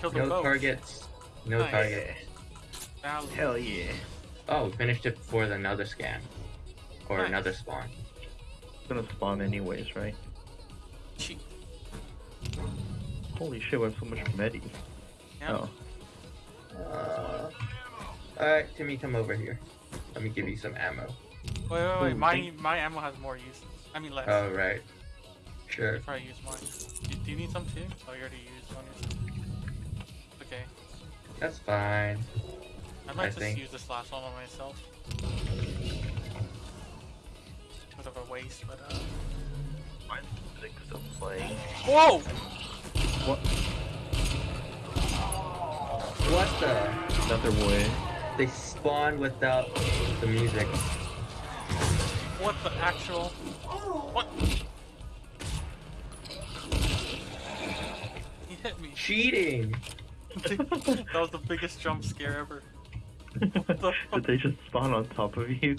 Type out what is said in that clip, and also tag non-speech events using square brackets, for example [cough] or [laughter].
Kill them No both. targets. No Nice. target. Valid. Hell yeah. Oh, we finished it before the another scan. Or Nice. another spawn. It's gonna spawn anyways, right? Cheap. Holy shit, we have so much medi. Yeah. Oh. Uh, Alright, Timmy, come over here. Let me give you some ammo. Wait, wait, wait. Ooh, My thank- my ammo has more use. I mean less. Oh, right. Sure. I'll probably use mine. Do, do you need some too? Oh, you already used one. Okay. That's fine. I might I just think- use this last one on myself. Bit of a waste, but uh. My music still playing. Whoa! What? What the? Another way. They spawn without the music. What the actual? What? He hit me. Cheating! [laughs] that was the biggest jump scare ever. the [laughs] Did they just spawn on top of you?